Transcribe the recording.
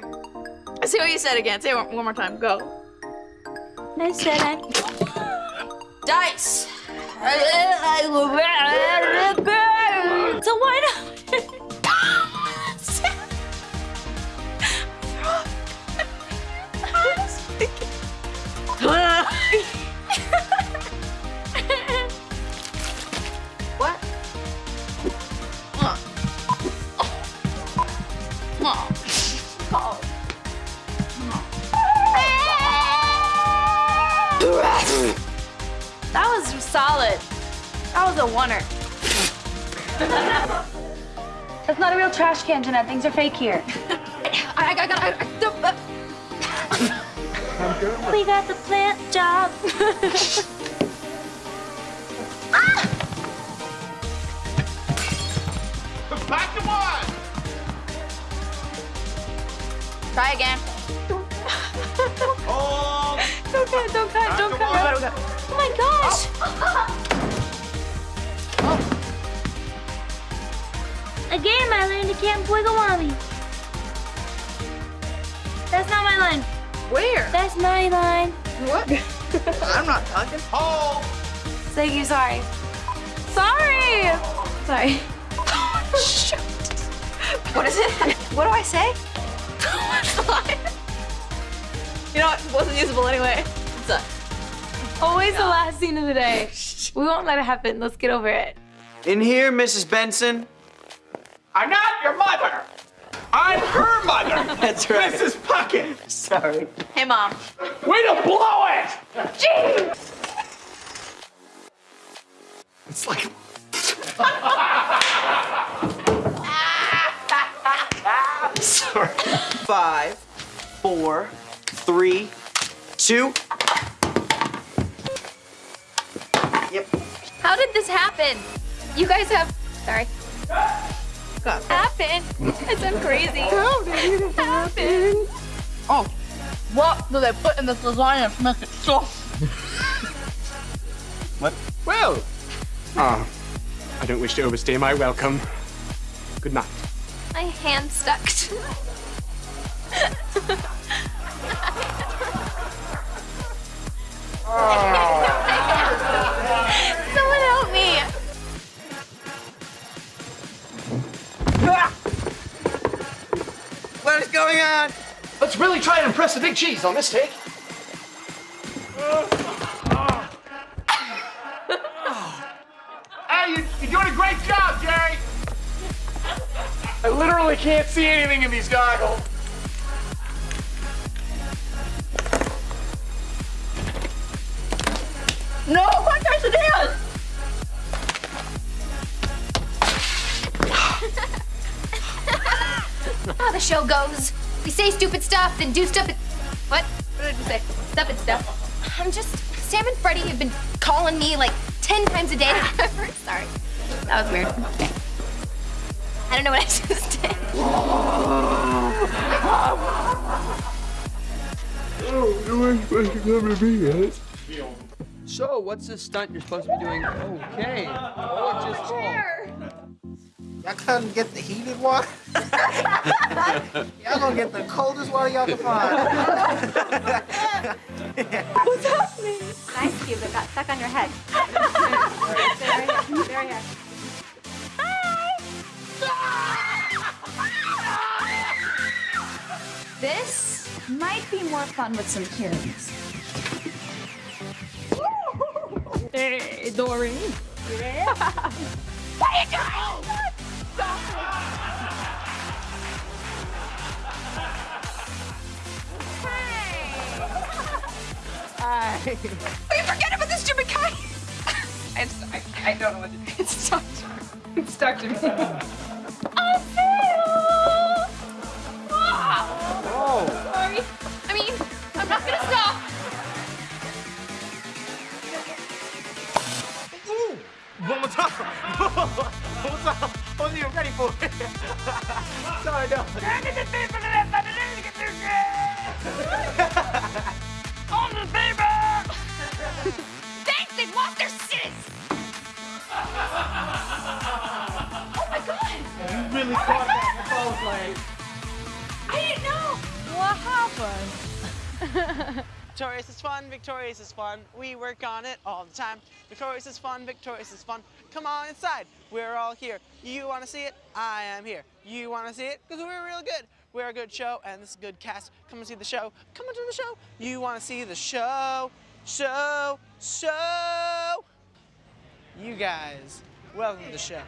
sorry. Say what you said again. Say it one, one more time. Go. I said I. Dice. Solid. That was a oneer. That's not a real trash can, Jennette. Things are fake here. I, got, I, got. I, I, uh. We got the plant job. Back to one! Try again. Hold! Don't cut, don't cut, don't cut. Oh my gosh! A game I learned at Camp Wigglewobby. That's not my line. Where? That's my line. What? I'm not talking. Oh! Thank you, sorry. Sorry! Sorry. What is it? What do I say? you know what? It wasn't usable anyway. It's a, Always the last scene of the day. We won't let it happen. Let's get over it. In here, Mrs. Benson. I'm not your mother! I'm her mother! That's right. Mrs. Puckett! Sorry. hey, mom. Way to blow it! Gee! It's like. Sorry. Five, four, three, two. Yep. How did this happen? You guys have. Sorry. Happen? It's so crazy. How did it happen? Oh, what do they put in this lasagna to make it soft? What? Well. Ah. I don't wish to overstay my welcome. Good night. My hand stuck. Someone going on? Let's really try and impress the big cheese on this take. Hey, you, you're doing a great job, Jerry. I literally can't see anything in these goggles. How the show goes. We say stupid stuff, then do stupid. What? What did you say? Stupid stuff. I'm just. Sam and Freddie have been calling me like 10 times a day. Sorry. That was weird. Okay. I don't know what I just did. So, what's this stunt you're supposed to be doing? Okay. Oh, it's just Y'all couldn't get the heated water? y'all gonna get the coldest water y'all can find. Ice cube that got stuck on your head. Very here. This might be more fun with some curious. Hey, Doreen. We forget about this stupid kite. I'm sorry. I don't know what to do. It's stuck. It's stuck to me. I failed. Oh. Sorry. I mean, I'm not gonna stop. One more time. One more time. Oh, Wasn't even ready for it. Sorry, no. Fun. Victorious is fun, victorious is fun. We work on it all the time. Victorious is fun, victorious is fun. Come on inside, we're all here. You wanna see it? I am here. You wanna see it? Because we're real good. We're a good show and this is a good cast. Come and see the show. Come into the show. You wanna see the show, show, show. You guys, welcome to the show.